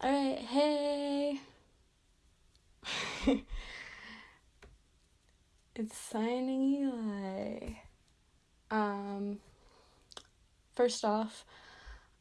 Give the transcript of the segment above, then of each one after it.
Alright, hey. it's signing Eli. Um, first off,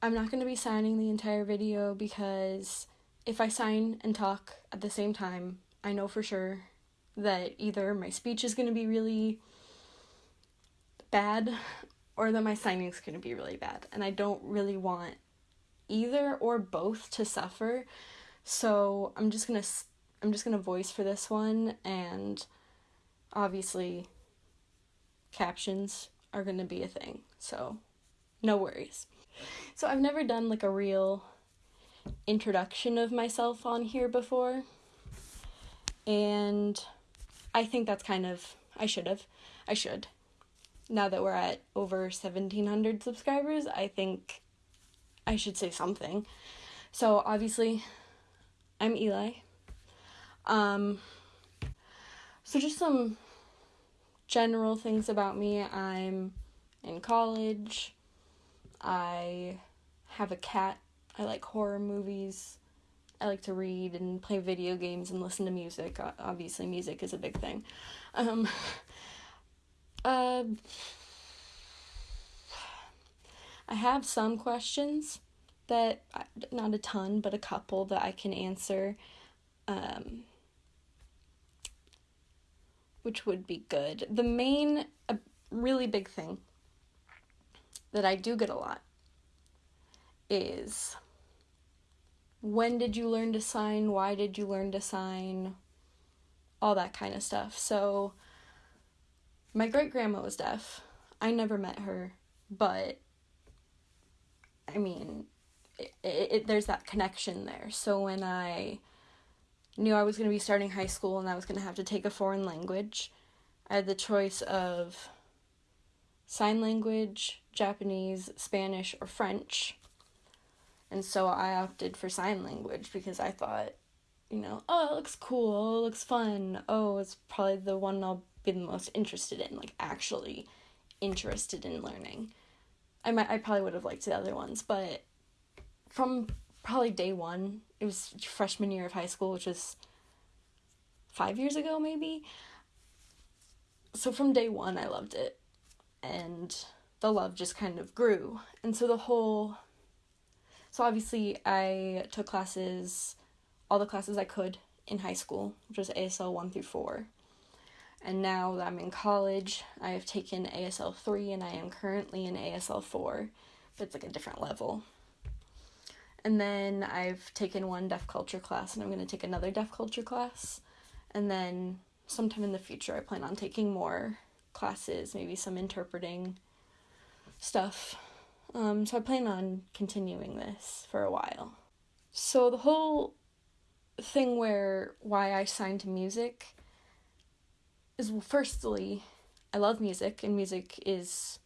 I'm not going to be signing the entire video because if I sign and talk at the same time, I know for sure that either my speech is going to be really bad or that my signing is going to be really bad. And I don't really want either or both to suffer. So I'm just to I'm just to voice for this one and obviously captions are to be a thing. So no worries. So I've never done like a real introduction of myself on here before. And I think that's kind of I should have. I should. Now that we're at over 1700 subscribers, I think I should say something. So obviously, I'm Eli. Um, so just some general things about me. I'm in college. I have a cat. I like horror movies. I like to read and play video games and listen to music. Obviously, music is a big thing. Um, uh, I have some questions that, not a ton, but a couple that I can answer, um, which would be good. The main, a really big thing that I do get a lot is when did you learn to sign? Why did you learn to sign? All that kind of stuff. So, my great grandma was deaf. I never met her, but I mean, it, it, there's that connection there. So when I knew I was going to be starting high school and I was going to have to take a foreign language, I had the choice of sign language, Japanese, Spanish, or French. And so I opted for sign language because I thought, you know, oh, it looks cool, it looks fun. Oh, it's probably the one I'll be the most interested in, like actually interested in learning. I might I probably would have liked the other ones, but from probably day one, it was freshman year of high school, which was five years ago maybe. So from day one, I loved it, and the love just kind of grew, and so the whole. So obviously, I took classes, all the classes I could in high school, which was ASL one through four. And now that I'm in college, I have taken ASL 3 and I am currently in ASL 4, but it's like a different level. And then I've taken one deaf culture class and I'm going to take another deaf culture class. And then sometime in the future, I plan on taking more classes, maybe some interpreting stuff. Um, so I plan on continuing this for a while. So the whole thing where why I signed to music is well, firstly, I love music, and music is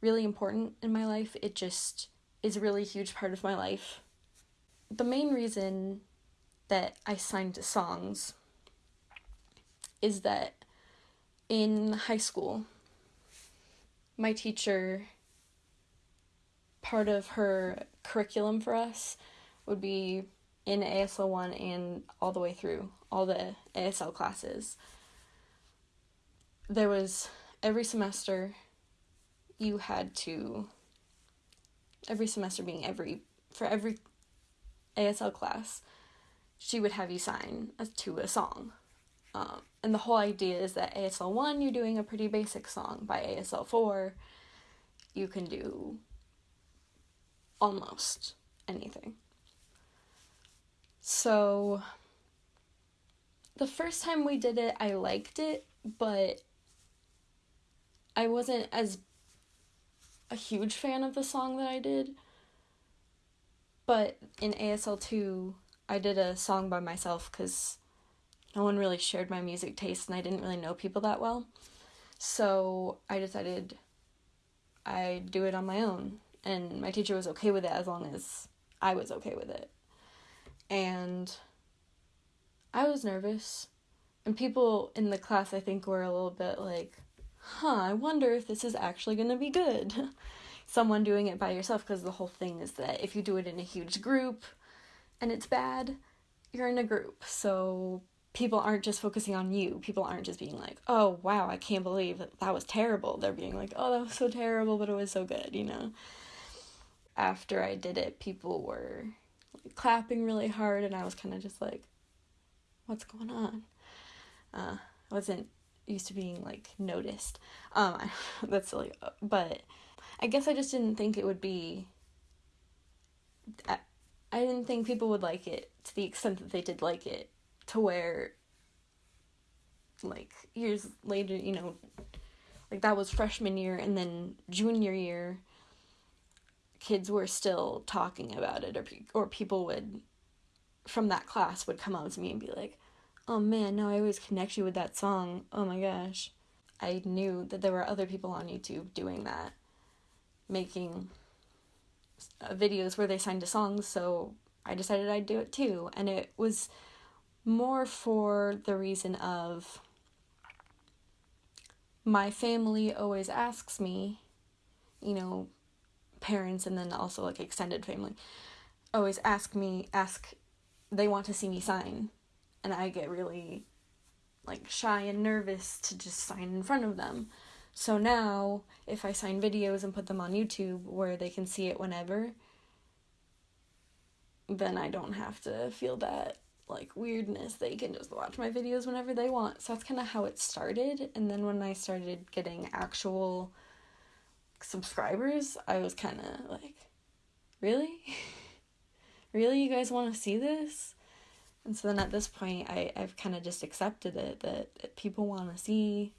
really important in my life. It just is a really huge part of my life. The main reason that I signed to songs is that in high school, my teacher, part of her curriculum for us would be in ASL 1 and all the way through all the ASL classes there was every semester you had to every semester being every for every ASL class she would have you sign to a song. Um, and the whole idea is that ASL 1 you're doing a pretty basic song. By ASL 4 you can do almost anything. So the first time we did it I liked it but I wasn't as a huge fan of the song that I did. But in ASL 2, I did a song by myself because no one really shared my music taste and I didn't really know people that well. So I decided I'd do it on my own. And my teacher was okay with it as long as I was okay with it. And I was nervous. And people in the class, I think, were a little bit like, huh, I wonder if this is actually going to be good. Someone doing it by yourself, because the whole thing is that if you do it in a huge group, and it's bad, you're in a group. So people aren't just focusing on you. People aren't just being like, oh, wow, I can't believe that, that was terrible. They're being like, oh, that was so terrible, but it was so good, you know? After I did it, people were like, clapping really hard, and I was kind of just like, what's going on? Uh, I wasn't used to being like noticed. Um, that's silly, but I guess I just didn't think it would be. I, didn't think people would like it to the extent that they did like it, to where. Like years later, you know, like that was freshman year, and then junior year. Kids were still talking about it, or or people would, from that class, would come up to me and be like, oh man, now I always connect you with that song. Oh my gosh. I knew that there were other people on YouTube doing that, making videos where they signed to songs, so I decided I'd do it too. And it was more for the reason of my family always asks me, you know, parents and then also like extended family always ask me, ask, they want to see me sign and I get really like shy and nervous to just sign in front of them. So now, if I sign videos and put them on YouTube where they can see it whenever, then I don't have to feel that like weirdness. They can just watch my videos whenever they want. So that's kind of how it started. And then when I started getting actual subscribers, I was kind of like, really? really? You guys want to see this? And so then at this point, I, I've kind of just accepted it that people want to see,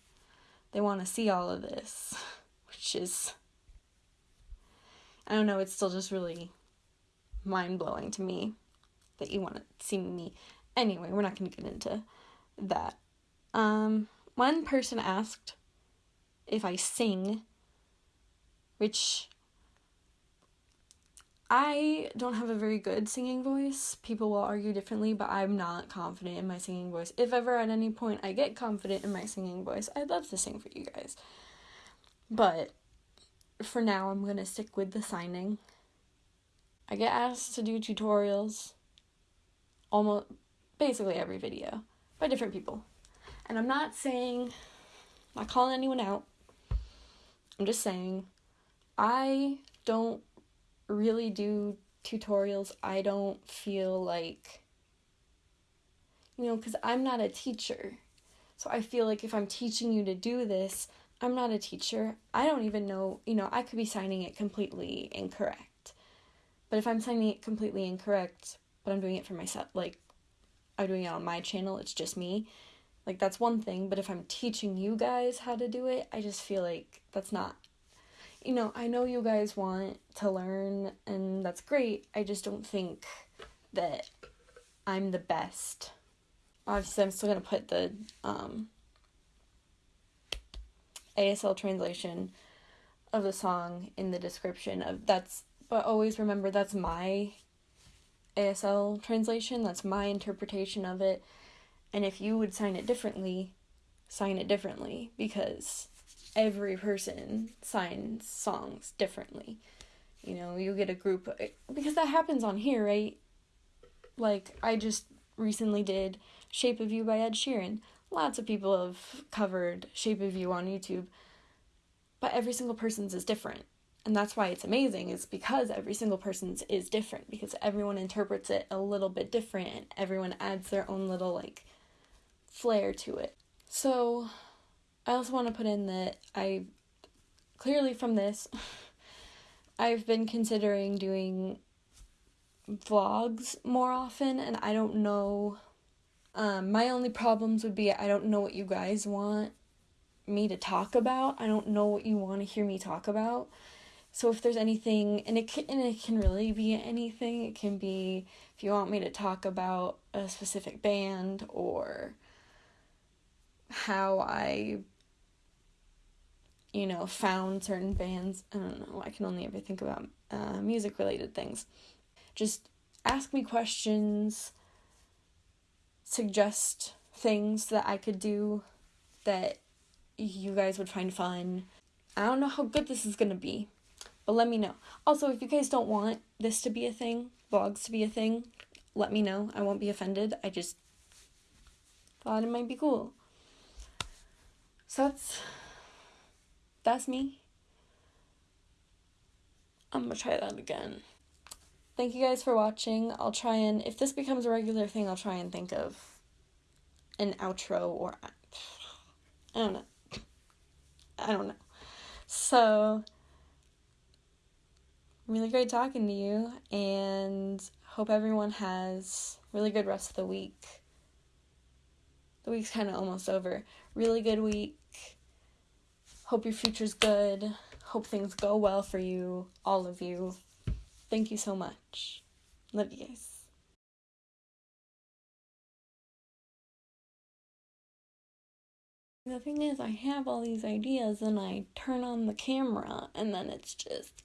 they want to see all of this, which is, I don't know, it's still just really mind blowing to me that you want to see me. Anyway, we're not going to get into that. Um, one person asked if I sing, which I don't have a very good singing voice. People will argue differently, but I'm not confident in my singing voice. If ever at any point I get confident in my singing voice, I'd love to sing for you guys. But for now, I'm going to stick with the signing. I get asked to do tutorials almost basically every video by different people. And I'm not saying, not calling anyone out. I'm just saying, I don't really do tutorials, I don't feel like, you know, because I'm not a teacher. So I feel like if I'm teaching you to do this, I'm not a teacher. I don't even know, you know, I could be signing it completely incorrect. But if I'm signing it completely incorrect, but I'm doing it for myself, like I'm doing it on my channel, it's just me. Like that's one thing, but if I'm teaching you guys how to do it, I just feel like that's not you know, I know you guys want to learn, and that's great. I just don't think that I'm the best. Obviously, I'm still gonna put the um, ASL translation of the song in the description of that's but always remember that's my ASL translation, that's my interpretation of it. And if you would sign it differently, sign it differently because every person signs songs differently. You know, you get a group eh, because that happens on here, right? Like I just recently did Shape of You by Ed Sheeran. Lots of people have covered Shape of You on YouTube. But every single person's is different. And that's why it's amazing is because every single person's is different because everyone interprets it a little bit different and everyone adds their own little like flair to it. So I also want to put in that I clearly from this I've been considering doing vlogs more often and I don't know um, my only problems would be I don't know what you guys want me to talk about. I don't know what you want to hear me talk about. So if there's anything and it can and it can really be anything. It can be if you want me to talk about a specific band or how I you know, found certain bands. I don't know. I can only ever think about uh, music related things. Just ask me questions, suggest things that I could do that you guys would find fun. I don't know how good this is gonna be, but let me know. Also, if you guys don't want this to be a thing, vlogs to be a thing, let me know. I won't be offended. I just thought it might be cool. So that's that's me. I'm gonna try that again. Thank you guys for watching. I'll try and if this becomes a regular thing, I'll try and think of an outro or I don't know. I don't know. So really great talking to you and hope everyone has really good rest of the week. The week's kind of almost over. Really good week. Hope your future's good. Hope things go well for you, all of you. Thank you so much. Love you guys. The thing is, I have all these ideas and I turn on the camera and then it's just